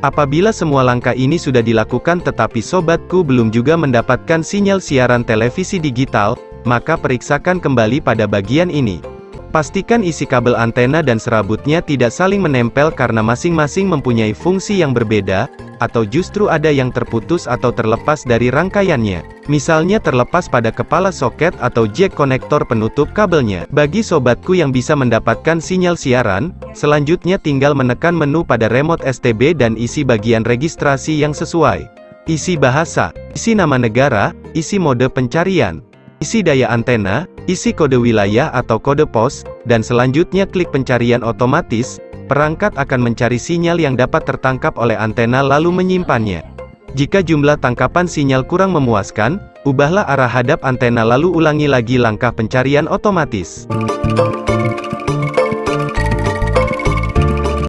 Apabila semua langkah ini sudah dilakukan tetapi sobatku belum juga mendapatkan sinyal siaran televisi digital, maka periksakan kembali pada bagian ini. Pastikan isi kabel antena dan serabutnya tidak saling menempel karena masing-masing mempunyai fungsi yang berbeda, atau justru ada yang terputus atau terlepas dari rangkaiannya. Misalnya terlepas pada kepala soket atau jack konektor penutup kabelnya. Bagi sobatku yang bisa mendapatkan sinyal siaran, selanjutnya tinggal menekan menu pada remote STB dan isi bagian registrasi yang sesuai. Isi bahasa, isi nama negara, isi mode pencarian, isi daya antena, isi kode wilayah atau kode pos, dan selanjutnya klik pencarian otomatis, perangkat akan mencari sinyal yang dapat tertangkap oleh antena lalu menyimpannya. Jika jumlah tangkapan sinyal kurang memuaskan, ubahlah arah hadap antena lalu ulangi lagi langkah pencarian otomatis.